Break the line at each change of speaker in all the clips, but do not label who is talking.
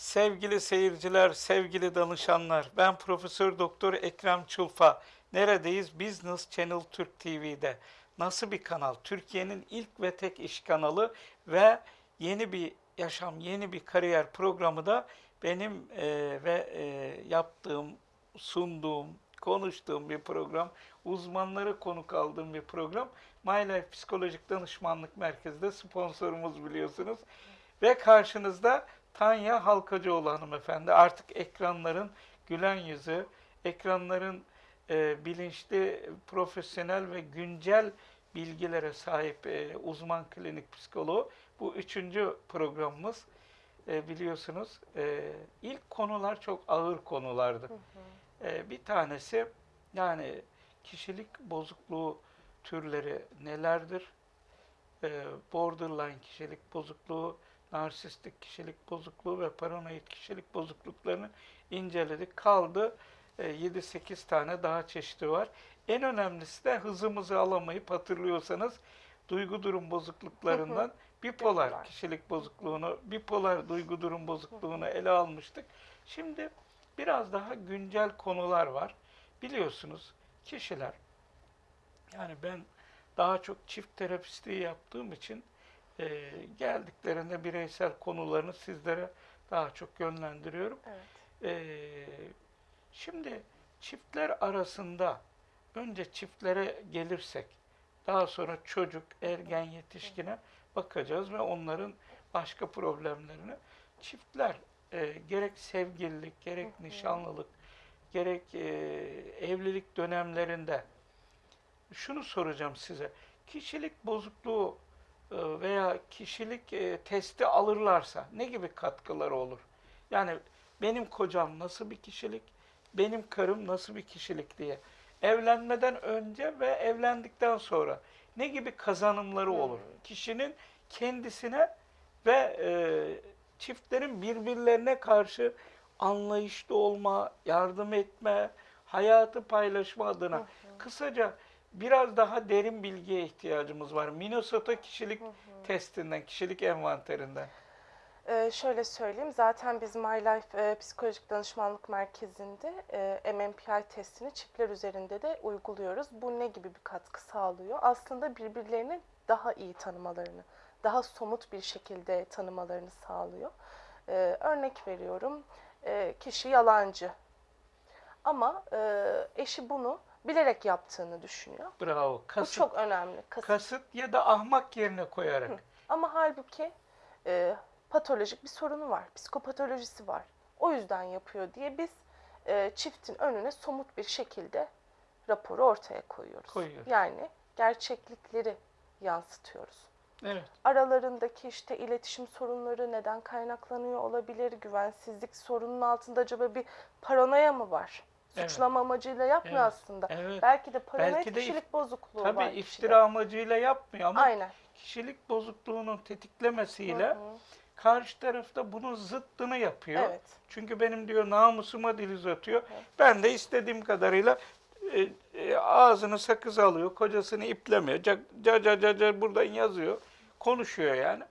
Sevgili seyirciler, sevgili danışanlar, ben Profesör Doktor Ekrem Çulfa. Neredeyiz? Business Channel Türk TV'de. Nasıl bir kanal? Türkiye'nin ilk ve tek iş kanalı ve yeni bir yaşam, yeni bir kariyer programı da benim e, ve e, yaptığım, sunduğum, konuştuğum bir program. Uzmanları konuk aldığım bir program. My Life Psikolojik Danışmanlık Merkezi de sponsorumuz biliyorsunuz. Ve karşınızda Tanya Halkacıoğlu hanımefendi. Artık ekranların gülen yüzü, ekranların e, bilinçli, profesyonel ve güncel bilgilere sahip e, uzman klinik psikoloğu. Bu üçüncü programımız. E, biliyorsunuz e, ilk konular çok ağır konulardı. E, bir tanesi yani kişilik bozukluğu türleri nelerdir? E, borderline kişilik bozukluğu, narsistik kişilik bozukluğu ve paranoid kişilik bozukluklarını inceledik. Kaldı e, 7-8 tane daha çeşidi var. En önemlisi de hızımızı alamayıp hatırlıyorsanız duygu durum bozukluklarından bipolar
Bipolar.
kişilik bozukluğunu, bipolar duygu durum bozukluğunu ele almıştık. Şimdi biraz daha güncel konular var. Biliyorsunuz kişiler yani ben daha çok çift terapistliği yaptığım için e, geldiklerinde bireysel konularını sizlere daha çok yönlendiriyorum.
Evet.
Ee, şimdi çiftler arasında önce çiftlere gelirsek daha sonra çocuk, ergen, yetişkine bakacağız ve onların başka problemlerini. Çiftler e, gerek sevgililik, gerek nişanlılık, gerek e, evlilik dönemlerinde şunu soracağım size. Kişilik bozukluğu e, veya kişilik e, testi alırlarsa ne gibi katkıları olur? Yani benim kocam nasıl bir kişilik, benim karım nasıl bir kişilik diye. Evlenmeden önce ve evlendikten sonra ne gibi kazanımları olur? Kişinin kendisine ve e, çiftlerin birbirlerine karşı anlayışlı olma, yardım etme, hayatı paylaşma adına. Kısaca biraz daha derin bilgiye ihtiyacımız var. Minnesota kişilik testinden, kişilik envanterinden.
Ee, şöyle söyleyeyim, zaten biz My Life e, Psikolojik Danışmanlık Merkezi'nde e, MMPI testini çiftler üzerinde de uyguluyoruz. Bu ne gibi bir katkı sağlıyor? Aslında birbirlerini daha iyi tanımalarını, daha somut bir şekilde tanımalarını sağlıyor. Ee, örnek veriyorum, e, kişi yalancı ama e, eşi bunu bilerek yaptığını düşünüyor.
Bravo.
Bu
Kasıt,
çok önemli. Kasıt.
kasıt ya da ahmak yerine koyarak.
Ama halbuki e, patolojik bir sorunu var, psikopatolojisi var. O yüzden yapıyor diye biz e, çiftin önüne somut bir şekilde raporu ortaya koyuyoruz.
Koyuyoruz.
Yani gerçeklikleri yansıtıyoruz.
Evet.
Aralarındaki işte iletişim sorunları neden kaynaklanıyor olabilir? Güvensizlik sorunun altında acaba bir paranoya mı var?
Evet.
Suçlama amacıyla yapmıyor
Evet.
aslında.
Evet.
Belki de paranoid
Belki de
kişilik bozukluğu
Tabii
var. kişide.
iftira amacıyla yapmıyor ama
Aynen.
kişilik bozukluğunun tetiklemesiyle
Hı hı.
karşı tarafta bunun zıttını yapıyor.
Evet.
Çünkü benim diyor namusuma dil uzatıyor. Ben de istediğim kadarıyla e, e, ağzını sakız alıyor, kocasını iplemiyor. Ca ca ca ca, ca buradan yazıyor, konuşuyor yani.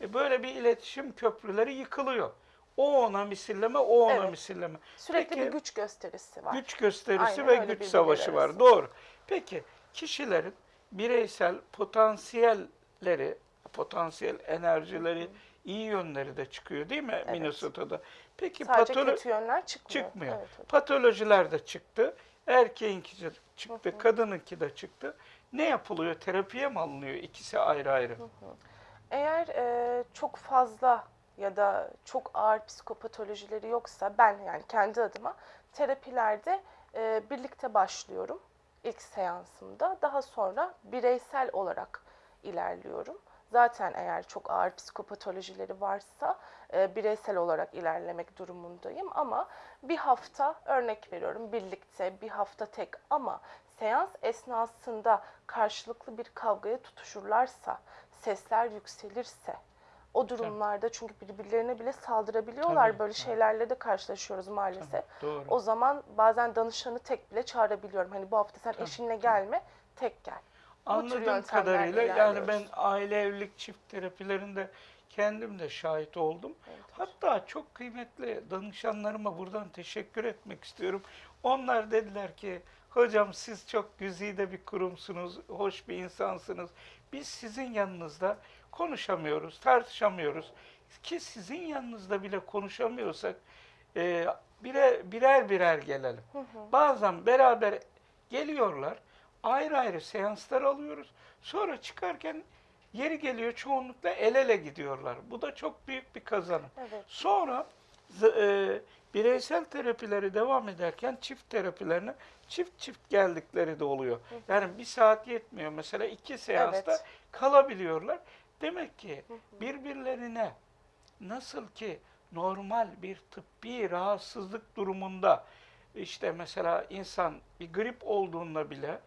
E, böyle bir iletişim köprüleri yıkılıyor. O ona misilleme, o ona
Evet.
misilleme.
Sürekli
Peki,
bir güç gösterisi var.
Güç gösterisi
Aynen
ve güç savaşı var. Doğru. Peki kişilerin bireysel potansiyelleri, potansiyel enerjileri, iyi yönleri de çıkıyor değil mi Minnesota'da? Peki
Sadece
patolo-
kötü yönler çıkmıyor.
çıkmıyor.
Evet.
Patolojiler de çıktı. Erkeğinki de çıktı, kadınınki de çıktı. Ne yapılıyor? Terapiye mi alınıyor? İkisi ayrı ayrı.
Eğer e, çok fazla ya da çok ağır psikopatolojileri yoksa ben yani kendi adıma terapilerde e, birlikte başlıyorum ilk seansımda. Daha sonra bireysel olarak ilerliyorum. Zaten eğer çok ağır psikopatolojileri varsa e, bireysel olarak ilerlemek durumundayım ama bir hafta örnek veriyorum birlikte bir hafta tek ama seans esnasında karşılıklı bir kavgaya tutuşurlarsa, sesler yükselirse o durumlarda çünkü birbirlerine bile saldırabiliyorlar.
Tabii,
Böyle
tabii.
şeylerle de karşılaşıyoruz maalesef.
Doğru.
O zaman bazen danışanı tek bile çağırabiliyorum. Hani bu hafta sen eşinle gelme, tek gel.
Anladığım kadarıyla yani ben aile evlilik çift terapilerinde kendim de şahit oldum.
Evet.
Hatta çok kıymetli danışanlarıma buradan teşekkür etmek istiyorum. Onlar dediler ki hocam siz çok güzide bir kurumsunuz, hoş bir insansınız. Biz sizin yanınızda konuşamıyoruz, tartışamıyoruz. Ki sizin yanınızda bile konuşamıyorsak e, birer birer, birer gelelim.
Hı hı.
Bazen beraber geliyorlar, ayrı ayrı seanslar alıyoruz. Sonra çıkarken yeri geliyor çoğunlukla el ele gidiyorlar. Bu da çok büyük bir kazanım.
Evet.
Sonra e, bireysel terapileri devam ederken çift terapilerine çift çift geldikleri de oluyor. Yani bir saat yetmiyor. Mesela iki seansta
Evet.
kalabiliyorlar. Demek ki birbirlerine nasıl ki normal bir tıbbi rahatsızlık durumunda işte mesela insan bir grip olduğunda bile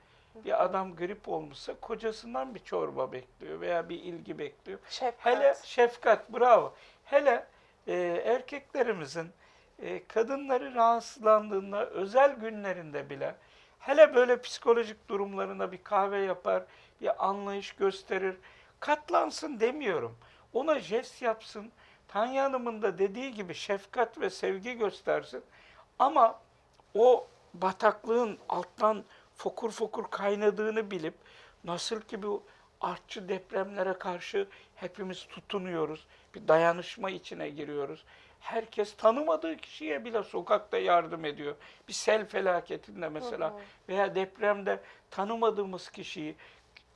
bir adam grip olmuşsa kocasından bir çorba bekliyor veya bir ilgi bekliyor.
Şefkat.
Hele şefkat, bravo. Hele e, erkeklerimizin e, kadınları rahatsızlandığında özel günlerinde bile hele böyle psikolojik durumlarında bir kahve yapar, bir anlayış gösterir. Katlansın demiyorum. Ona jest yapsın. Tanya Hanım'ın da dediği gibi şefkat ve sevgi göstersin. Ama o bataklığın alttan fokur fokur kaynadığını bilip nasıl ki bu artçı depremlere karşı hepimiz tutunuyoruz. Bir dayanışma içine giriyoruz. Herkes tanımadığı kişiye bile sokakta yardım ediyor. Bir sel felaketinde mesela veya depremde tanımadığımız kişiyi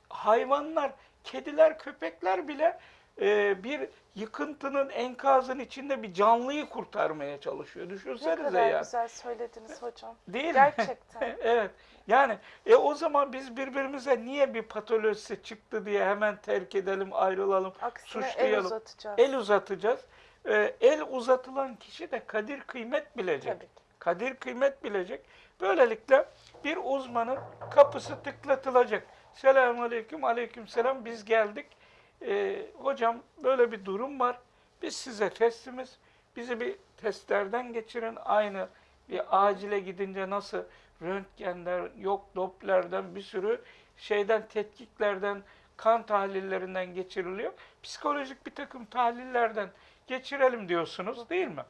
hayvanlar, kediler, köpekler bile e, bir yıkıntının enkazın içinde bir canlıyı kurtarmaya çalışıyor.
Ne
Düşünsenize
kadar
ya.
güzel söylediniz hocam.
Değil mi?
Gerçekten.
evet. Yani e o zaman biz birbirimize niye bir patolojisi çıktı diye hemen terk edelim, ayrılalım,
Aksine el
suçlayalım.
uzatacağız.
El uzatacağız. E, el uzatılan kişi de kadir kıymet bilecek.
Tabii ki.
Kadir kıymet bilecek. Böylelikle bir uzmanın kapısı tıklatılacak. Selamun aleyküm, aleyküm selam biz geldik. E, hocam böyle bir durum var. Biz size testimiz. Bizi bir testlerden geçirin. Aynı bir acile gidince nasıl röntgenler, yok Doppler'den bir sürü şeyden, tetkiklerden, kan tahlillerinden geçiriliyor. Psikolojik bir takım tahlillerden geçirelim diyorsunuz değil mi?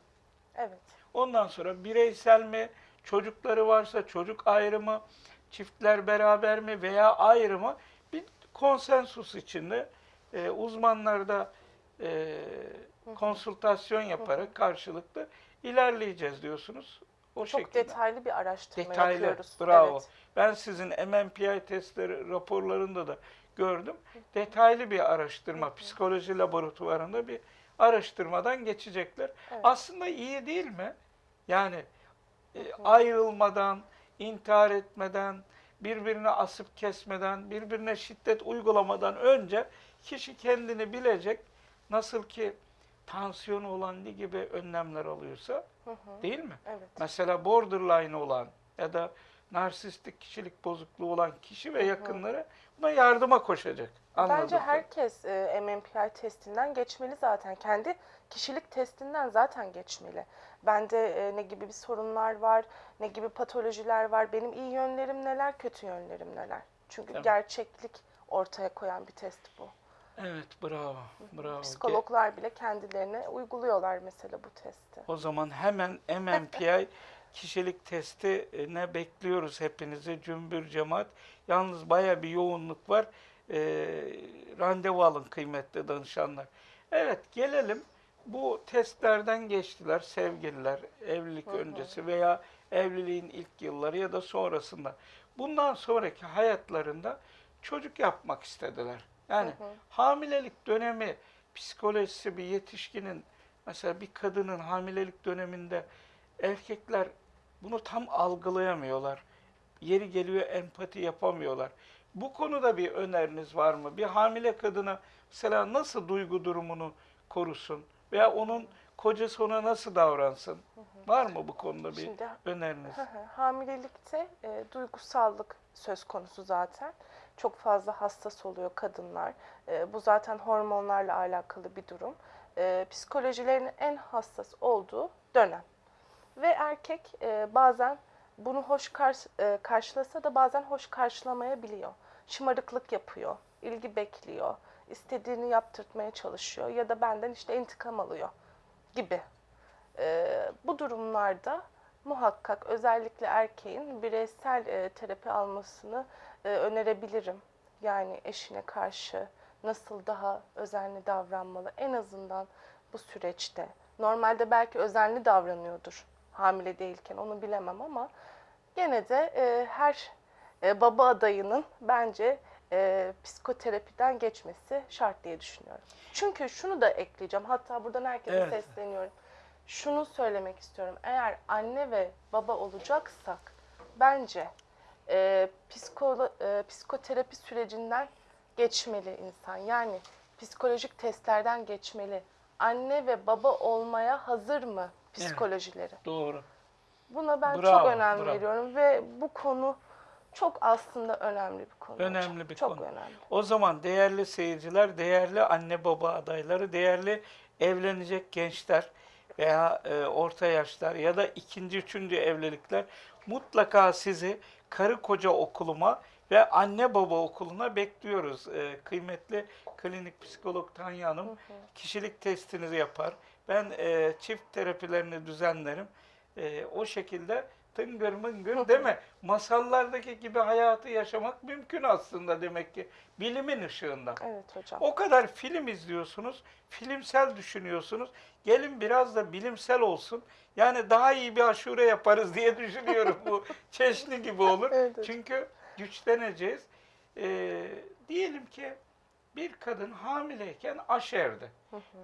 Evet.
Ondan sonra bireysel mi, çocukları varsa çocuk ayrımı, çiftler beraber mi veya ayrı mı bir konsensus içinde e, uzmanlar da e, konsültasyon yaparak karşılıklı ilerleyeceğiz diyorsunuz. O
Çok
şekilde.
detaylı bir araştırma
Detaylı,
yapıyoruz.
bravo.
Evet.
Ben sizin MMPI testleri raporlarında da gördüm. Detaylı bir araştırma, psikoloji laboratuvarında bir araştırmadan geçecekler.
Evet.
Aslında iyi değil mi? Yani e, ayrılmadan, intihar etmeden, birbirine asıp kesmeden, birbirine şiddet uygulamadan önce kişi kendini bilecek. Nasıl ki tansiyonu olan gibi önlemler alıyorsa,
Hı hı.
değil mi?
Evet.
Mesela borderline olan ya da narsistik kişilik bozukluğu olan kişi ve yakınları buna yardıma koşacak.
Bence
Anladım.
herkes e, MMPI testinden geçmeli zaten. Kendi kişilik testinden zaten geçmeli. Bende e, ne gibi bir sorunlar var, ne gibi patolojiler var, benim iyi yönlerim neler, kötü yönlerim neler. Çünkü
Tabii.
gerçeklik ortaya koyan bir test bu.
Evet, bravo. Bravo.
Psikologlar bile kendilerine uyguluyorlar mesela bu testi.
O zaman hemen MMPI kişilik testine bekliyoruz hepinizi cümbür cemaat. Yalnız baya bir yoğunluk var. Ee, randevu alın kıymetli danışanlar. Evet gelelim. Bu testlerden geçtiler sevgililer, evlilik öncesi veya evliliğin ilk yılları ya da sonrasında. Bundan sonraki hayatlarında çocuk yapmak istediler. Yani
Hı hı.
hamilelik dönemi psikolojisi bir yetişkinin mesela bir kadının hamilelik döneminde erkekler bunu tam algılayamıyorlar. Yeri geliyor empati yapamıyorlar. Bu konuda bir öneriniz var mı? Bir hamile kadına mesela nasıl duygu durumunu korusun veya onun kocası ona nasıl davransın? Var mı bu konuda bir
Şimdi
öneriniz?
Hı hı. Hamilelikte e, duygusallık söz konusu zaten. Çok fazla hassas oluyor kadınlar. E, bu zaten hormonlarla alakalı bir durum. E, psikolojilerinin en hassas olduğu dönem. Ve erkek e, bazen bunu hoş karş- e, karşılasa da bazen hoş karşılamayabiliyor. Şımarıklık yapıyor, ilgi bekliyor, istediğini yaptırtmaya çalışıyor ya da benden işte intikam alıyor gibi. Ee, bu durumlarda muhakkak özellikle erkeğin bireysel e, terapi almasını e, önerebilirim. Yani eşine karşı nasıl daha özenli davranmalı en azından bu süreçte. Normalde belki özenli davranıyordur hamile değilken onu bilemem ama gene de e, her e, baba adayının bence e, psikoterapiden geçmesi şart diye düşünüyorum. Çünkü şunu da ekleyeceğim. Hatta buradan herkese
Evet.
sesleniyorum. Şunu söylemek istiyorum. Eğer anne ve baba olacaksak bence e, psikolo, e, psikoterapi sürecinden geçmeli insan. Yani psikolojik testlerden geçmeli. Anne ve baba olmaya hazır mı psikolojileri?
Doğru.
Buna ben
Bravo,
çok önem
bravo.
veriyorum ve bu konu çok aslında önemli bir konu. hocam.
Önemli bir
çok
konu.
önemli.
O zaman değerli seyirciler, değerli anne baba adayları, değerli evlenecek gençler veya e, orta yaşlar ya da ikinci, üçüncü evlilikler mutlaka sizi karı koca okuluma ve anne baba okuluna bekliyoruz. E, kıymetli klinik psikolog Tanya Hanım kişilik testinizi yapar. Ben e, çift terapilerini düzenlerim. E, o şekilde tıngır mıngır değil mi? Masallardaki gibi hayatı yaşamak mümkün aslında demek ki bilimin ışığında.
Evet hocam.
O kadar film izliyorsunuz, filmsel düşünüyorsunuz. Gelin biraz da bilimsel olsun. Yani daha iyi bir aşure yaparız diye düşünüyorum. Bu çeşni gibi olur.
Evet.
Çünkü güçleneceğiz. Ee, diyelim ki bir kadın hamileyken aşerdi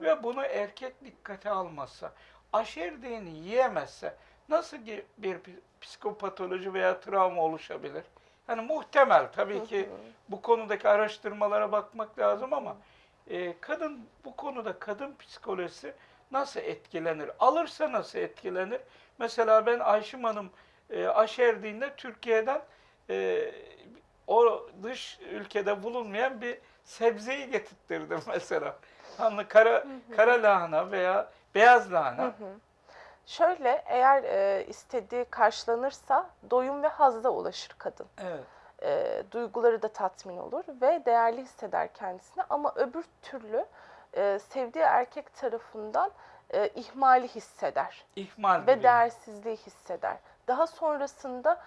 ve bunu erkek dikkate almazsa, aşerdiğini yiyemezse nasıl bir psikopatoloji veya travma oluşabilir? Yani muhtemel tabii ki bu konudaki araştırmalara bakmak lazım ama e, kadın bu konuda kadın psikolojisi nasıl etkilenir? Alırsa nasıl etkilenir? Mesela ben Ayşim Hanım e, aşerdiğinde Türkiye'den e, o dış ülkede bulunmayan bir sebzeyi getirttirdim mesela. Hani kara, kara lahana veya beyaz lahana.
Şöyle eğer e, istediği karşılanırsa doyum ve hazza ulaşır kadın.
Evet.
E, duyguları da tatmin olur ve değerli hisseder kendisini ama öbür türlü e, sevdiği erkek tarafından e, ihmali hisseder
İhmal
ve değersizliği hisseder. Daha sonrasında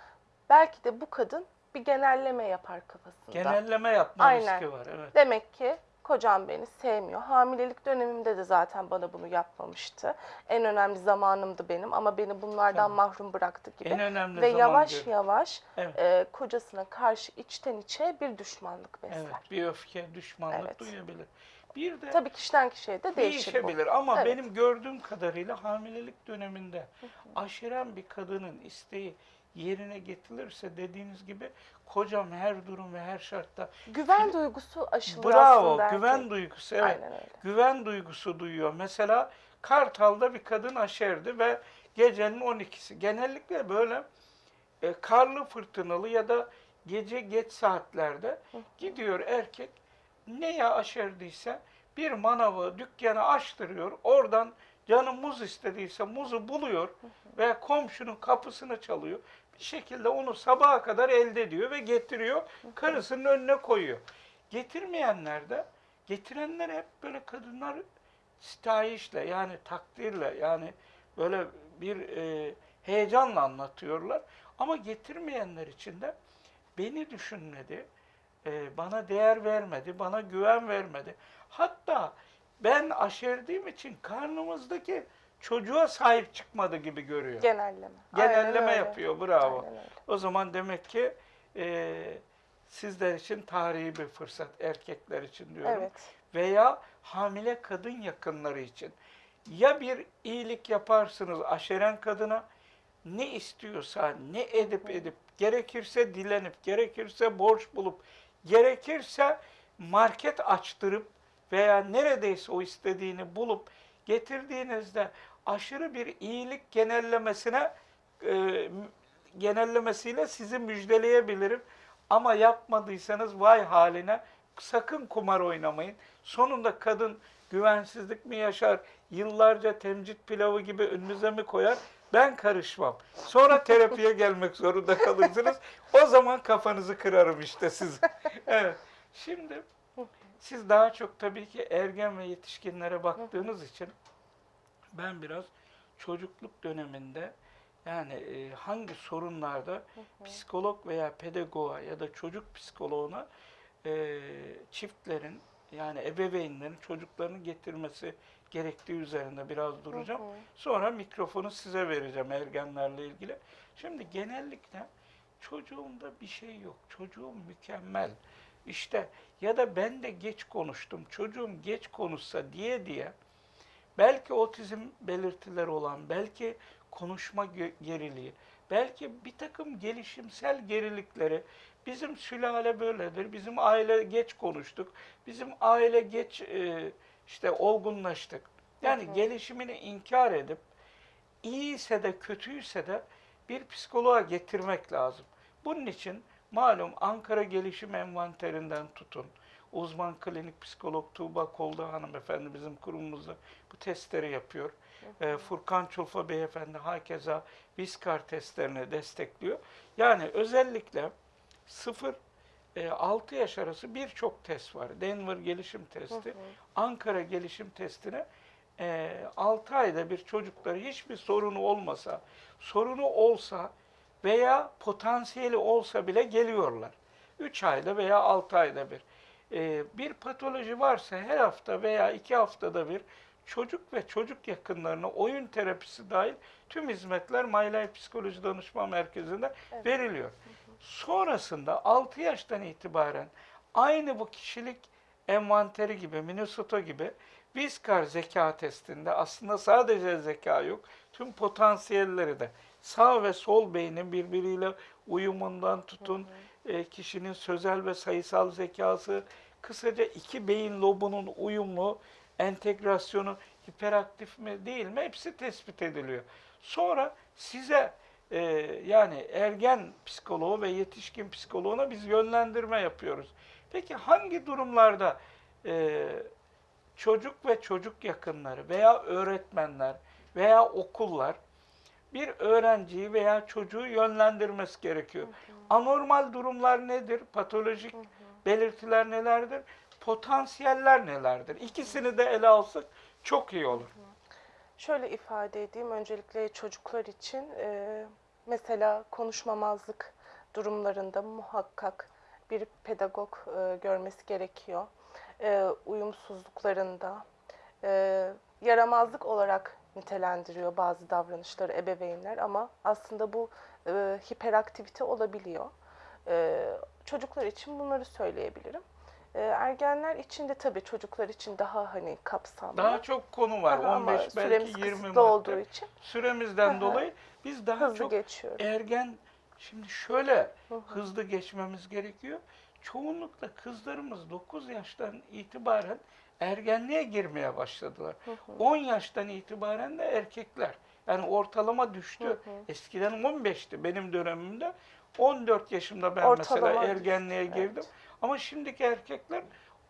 belki de bu kadın bir genelleme yapar kafasında.
Genelleme yapma
Aynen.
riski var. Evet.
Demek ki kocam beni sevmiyor. Hamilelik dönemimde de zaten bana bunu yapmamıştı. En önemli zamanımdı benim ama beni bunlardan
Tabii.
mahrum bıraktı gibi.
En önemli
Ve yavaş
diyor.
yavaş
Evet.
e, kocasına karşı içten içe bir düşmanlık besler.
Evet, bir öfke, düşmanlık
Evet.
duyabilir. Bir de
Tabii kişiden kişiye de değişir bu.
değişebilir ama
Evet.
benim gördüğüm kadarıyla hamilelik döneminde aşıran bir kadının isteği yerine getirilirse dediğiniz gibi kocam her durum ve her şartta
Güven duygusu aşılıyor
bravo
aslında
güven duygusu evet
Aynen öyle.
güven duygusu duyuyor. Mesela Kartal'da bir kadın aşerdi ve gecenin 12'si. Genellikle böyle e, karlı fırtınalı ya da gece geç saatlerde gidiyor erkek neye aşerdiyse bir manavı, dükkanı açtırıyor. Oradan canı muz istediyse muzu buluyor ve komşunun kapısını çalıyor. Şekilde onu sabaha kadar elde ediyor ve getiriyor. Karısının önüne koyuyor. Getirmeyenler de getirenler hep böyle kadınlar sitayişle yani takdirle yani böyle bir e, heyecanla anlatıyorlar. Ama getirmeyenler için de beni düşünmedi, e, bana değer vermedi, bana güven vermedi. Hatta ben aşerdiğim için karnımızdaki çocuğa sahip çıkmadı gibi görüyor.
Genelleme. Aynen
Genelleme
öyle.
yapıyor, bravo.
Aynen öyle.
O zaman demek ki e, sizler için tarihi bir fırsat, erkekler için diyorum.
Evet.
Veya hamile kadın yakınları için. Ya bir iyilik yaparsınız aşeren kadına, ne istiyorsa, ne edip edip, gerekirse dilenip, gerekirse borç bulup, gerekirse market açtırıp veya neredeyse o istediğini bulup getirdiğinizde aşırı bir iyilik genellemesine e, genellemesiyle sizi müjdeleyebilirim. Ama yapmadıysanız vay haline sakın kumar oynamayın. Sonunda kadın güvensizlik mi yaşar, yıllarca temcit pilavı gibi önünüze mi koyar? Ben karışmam. Sonra terapiye gelmek zorunda kalırsınız. O zaman kafanızı kırarım işte siz. Evet. Şimdi Siz daha çok tabii ki ergen ve yetişkinlere baktığınız için ben biraz çocukluk döneminde yani e, hangi sorunlarda psikolog veya pedagoğa ya da çocuk psikoloğuna e, çiftlerin yani ebeveynlerin çocuklarını getirmesi gerektiği üzerinde biraz duracağım. Sonra mikrofonu size vereceğim ergenlerle ilgili. Şimdi genellikle çocuğumda bir şey yok. Çocuğum mükemmel. İşte ya da ben de geç konuştum. Çocuğum geç konuşsa diye diye belki otizm belirtileri olan, belki konuşma geriliği, belki bir takım gelişimsel gerilikleri bizim sülale böyledir, bizim aile geç konuştuk, bizim aile geç e, işte olgunlaştık. Yani
Hı hı.
gelişimini inkar edip iyiyse de kötüyse de bir psikoloğa getirmek lazım. Bunun için malum Ankara Gelişim Envanterinden tutun. Uzman klinik psikolog Tuğba Kolda hanımefendi bizim kurumumuzda bu testleri yapıyor. Ee, Furkan Çulfa beyefendi hakeza Viskar testlerini destekliyor. Yani özellikle 0 6 yaş arası birçok test var. Denver gelişim testi, Ankara gelişim testine 6 ayda bir çocukları hiçbir sorunu olmasa, sorunu olsa veya potansiyeli olsa bile geliyorlar. 3 ayda veya 6 ayda bir. Ee, bir patoloji varsa her hafta veya 2 haftada bir çocuk ve çocuk yakınlarına oyun terapisi dahil tüm hizmetler My Life Psikoloji Danışma Merkezi'nde
Evet.
veriliyor. Sonrasında 6 yaştan itibaren aynı bu kişilik envanteri gibi, Minnesota gibi Viskar zeka testinde aslında sadece zeka yok, tüm potansiyelleri de sağ ve sol beynin birbiriyle uyumundan tutun, e, kişinin sözel ve sayısal zekası, kısaca iki beyin lobunun uyumlu, entegrasyonu hiperaktif mi değil mi hepsi tespit ediliyor. Sonra size e, yani ergen psikoloğu ve yetişkin psikoloğuna biz yönlendirme yapıyoruz. Peki hangi durumlarda e, çocuk ve çocuk yakınları veya öğretmenler veya okullar bir öğrenciyi veya çocuğu yönlendirmesi gerekiyor. Anormal durumlar nedir? Patolojik belirtiler nelerdir? Potansiyeller nelerdir? İkisini de ele alsak çok iyi olur.
Şöyle ifade edeyim öncelikle çocuklar için e, mesela konuşmamazlık durumlarında muhakkak bir pedagog e, görmesi gerekiyor. E, uyumsuzluklarında e, yaramazlık olarak nitelendiriyor bazı davranışları ebeveynler ama aslında bu e, hiperaktivite olabiliyor. E, çocuklar için bunları söyleyebilirim. E, ergenler için de tabii çocuklar için daha hani kapsamlı.
Daha çok konu var.
Ama
15
süremiz
belki 20
kısıtlı
madde.
olduğu için
Süremizden
Aha.
dolayı biz daha
hızlı
çok
geçiyorum.
ergen şimdi şöyle
Hı hı.
hızlı geçmemiz gerekiyor. Çoğunlukla kızlarımız 9 yaştan itibaren ergenliğe girmeye başladılar.
Hı hı.
10 yaştan itibaren de erkekler. Yani ortalama düştü.
Hı hı.
Eskiden 15'ti benim dönemimde. 14 yaşımda ben
Ortalama
mesela
düştü,
ergenliğe
evet.
girdim. Ama şimdiki erkekler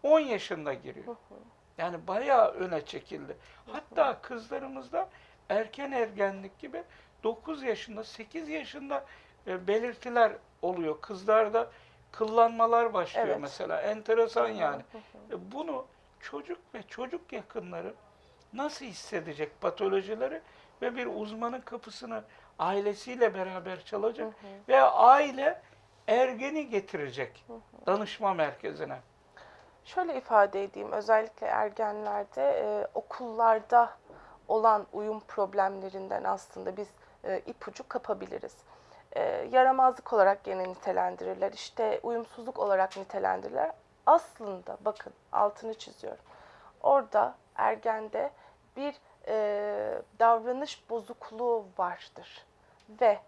10 yaşında giriyor.
Hı hı.
Yani bayağı öne çekildi. Hatta kızlarımızda erken ergenlik gibi 9 yaşında, 8 yaşında e, belirtiler oluyor. Kızlarda kıllanmalar başlıyor
Evet.
mesela. Enteresan yani.
Hı hı.
E, Bunu çocuk ve çocuk yakınları nasıl hissedecek patolojileri ve bir uzmanın kapısını ailesiyle beraber çalacak
Hı hı.
ve aile ergeni getirecek danışma merkezine.
Şöyle ifade edeyim, özellikle ergenlerde e, okullarda olan uyum problemlerinden aslında biz e, ipucu kapabiliriz. E, yaramazlık olarak gene nitelendirirler, işte uyumsuzluk olarak nitelendirirler. Aslında bakın altını çiziyorum. Orada ergende bir e, davranış bozukluğu vardır ve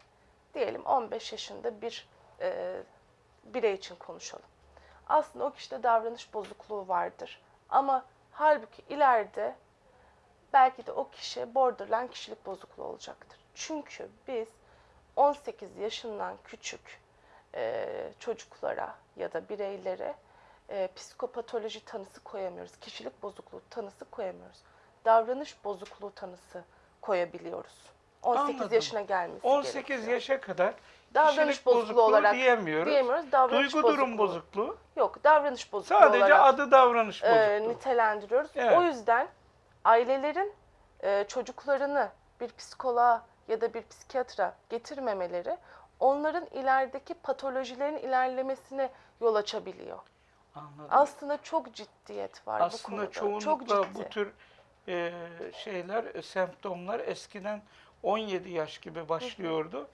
diyelim 15 yaşında bir e, birey için konuşalım aslında o kişide davranış bozukluğu vardır. Ama halbuki ileride belki de o kişi borderline kişilik bozukluğu olacaktır. Çünkü biz 18 yaşından küçük e, çocuklara ya da bireylere e, psikopatoloji tanısı koyamıyoruz. Kişilik bozukluğu tanısı koyamıyoruz. Davranış bozukluğu tanısı koyabiliyoruz. 18
Anladım.
yaşına gelmesi
18
gerekiyor.
yaşa kadar
Davranış bozukluğu,
bozukluğu
olarak
diyemiyoruz.
diyemiyoruz. Davranış
Duygu durum
bozukluğu.
bozukluğu.
Yok, davranış bozukluğu
Sadece
olarak
adı davranış
e,
bozukluğu.
nitelendiriyoruz.
Evet.
O yüzden ailelerin e, çocuklarını bir psikoloğa ya da bir psikiyatra getirmemeleri onların ilerideki patolojilerin ilerlemesine yol açabiliyor.
Anladım.
Aslında çok ciddiyet var bu
Aslında
konuda.
çoğunlukla
çok ciddi.
bu tür e, şeyler, e, semptomlar eskiden 17 yaş gibi başlıyordu.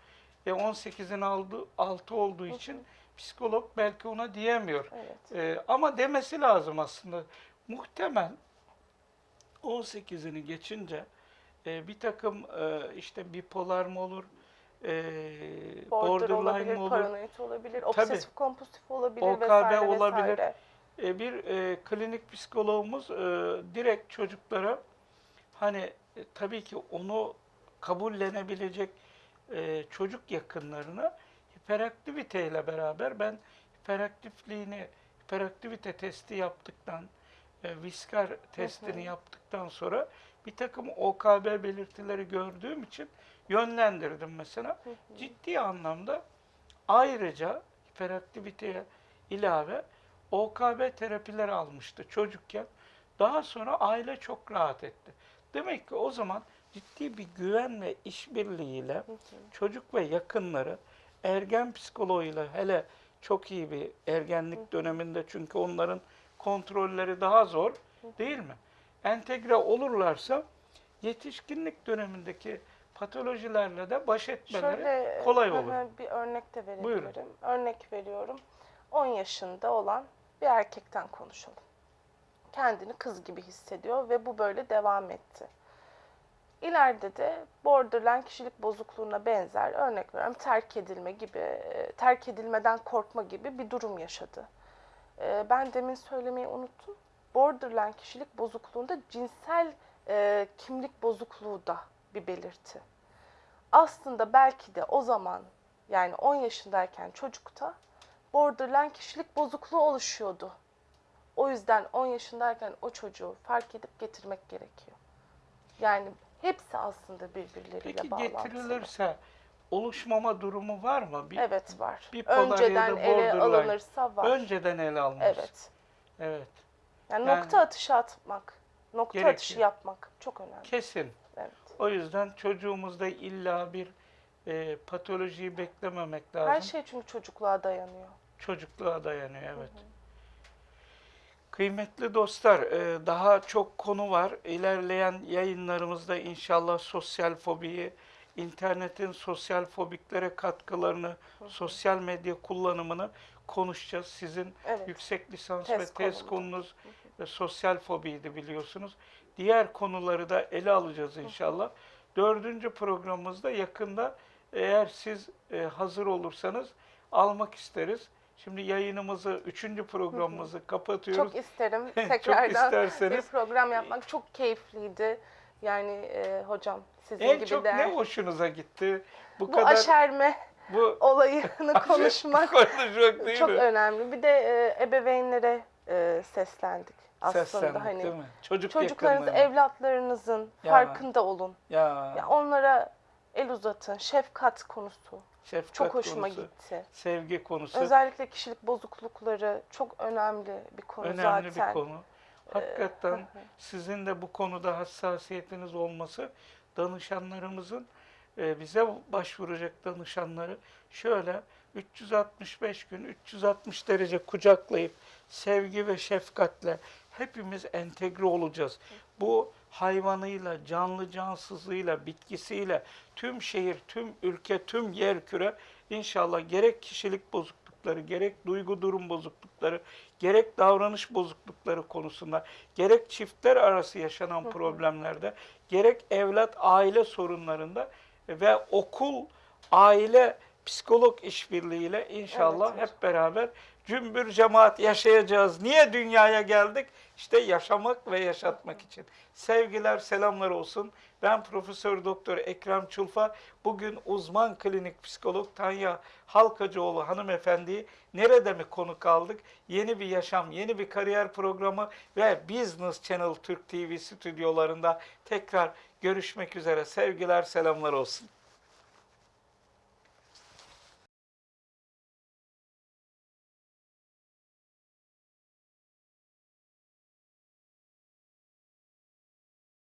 E 18'in aldı, altı olduğu için psikolog belki ona diyemiyor.
Evet.
E, ama demesi lazım aslında. Muhtemel 18'ini geçince e, bir takım e, işte bipolar mı olur, e,
Border
borderline
olabilir,
olur,
paranoid olabilir, obsesif kompulsif olabilir
OKB
vesaire
olabilir.
vesaire.
E, bir e, klinik psikologumuz e, direkt çocuklara hani e, tabii ki onu kabullenebilecek e, çocuk yakınlarına hiperaktiviteyle beraber ben hiperaktifliğini hiperaktivite testi yaptıktan e, Viskar testini yaptıktan sonra bir takım OKB belirtileri gördüğüm için yönlendirdim mesela. Ciddi anlamda ayrıca hiperaktiviteye ilave OKB terapileri almıştı çocukken. Daha sonra aile çok rahat etti. Demek ki o zaman ciddi bir güven ve işbirliğiyle çocuk ve yakınları ergen psikoloğuyla hele çok iyi bir ergenlik döneminde çünkü onların kontrolleri daha zor değil mi? Entegre olurlarsa yetişkinlik dönemindeki patolojilerle de baş etmeleri
Şöyle
kolay olur.
hı, bir örnek de verebilirim.
Buyurun.
Örnek veriyorum. 10 yaşında olan bir erkekten konuşalım. Kendini kız gibi hissediyor ve bu böyle devam etti. İleride de borderline kişilik bozukluğuna benzer örnek veriyorum terk edilme gibi, e, terk edilmeden korkma gibi bir durum yaşadı. E, Ben demin söylemeyi unuttum. Borderline kişilik bozukluğunda cinsel e, kimlik bozukluğu da bir belirti aslında belki de o zaman yani 10 yaşındayken çocukta borderline kişilik bozukluğu oluşuyordu. O yüzden 10 yaşındayken o çocuğu fark edip getirmek gerekiyor. Yani hepsi aslında birbirleriyle
Peki
bağlantılı.
getirilirse oluşmama durumu var mı? Bir,
Evet var.
da
Önceden ele alınırsa var.
Önceden ele alınmış.
Evet.
Evet.
Yani,
Yani-
nokta atışı atmak, nokta
Gerekiyor.
atışı yapmak çok önemli.
Kesin. O yüzden çocuğumuzda illa bir e, patolojiyi beklememek lazım.
Her şey çünkü çocukluğa dayanıyor.
Çocukluğa dayanıyor evet. Kıymetli dostlar, e, daha çok konu var. İlerleyen yayınlarımızda inşallah sosyal fobiyi, internetin sosyal fobiklere katkılarını, sosyal medya kullanımını konuşacağız. Sizin
Evet.
yüksek lisans
Tez
ve tez
konumdu.
konunuz sosyal fobiydi biliyorsunuz. Diğer konuları da ele alacağız inşallah. Dördüncü programımızda yakında eğer siz e, hazır olursanız almak isteriz. Şimdi yayınımızı, üçüncü programımızı kapatıyoruz.
Çok isterim
Çok
tekrardan bir
isterseniz.
program yapmak çok keyifliydi. Yani e, hocam sizin
En
gibi
çok
de
ne hoşunuza gitti? Bu,
bu
kadar
aşerme
bu
olayını konuşmak
konuşmak değil
çok
mi?
önemli. Bir de e, ebeveynlere e, seslendik aslında
Seslendik
hani
değil mi? Çocuk
çocuklarınız,
yakınlığı.
evlatlarınızın
Ya.
farkında olun.
Ya,
Ya onlara el uzatın. Şefkat konusu
şefkat
çok hoşuma
konusu,
gitti.
sevgi konusu
Özellikle kişilik bozuklukları çok önemli bir konu
önemli
zaten.
bir konu. Hakikaten
hı hı.
sizin de bu konuda hassasiyetiniz olması danışanlarımızın e, bize başvuracak danışanları şöyle 365 gün 360 derece kucaklayıp sevgi ve şefkatle hepimiz entegre olacağız. Bu hayvanıyla, canlı cansızlığıyla, bitkisiyle tüm şehir, tüm ülke, tüm yer küre inşallah gerek kişilik bozuklukları, gerek duygu durum bozuklukları, gerek davranış bozuklukları konusunda, gerek çiftler arası yaşanan problemlerde, gerek evlat aile sorunlarında ve okul aile psikolog işbirliğiyle inşallah
Evet,
hep beraber cümbür cemaat yaşayacağız. Niye dünyaya geldik? İşte yaşamak ve yaşatmak için. Sevgiler, selamlar olsun. Ben Profesör Doktor Ekrem Çulfa. Bugün uzman klinik psikolog Tanya Halkacıoğlu hanımefendiyi nerede mi konuk aldık? Yeni bir yaşam, yeni bir kariyer programı ve Business Channel Türk TV stüdyolarında tekrar görüşmek üzere. Sevgiler, selamlar olsun.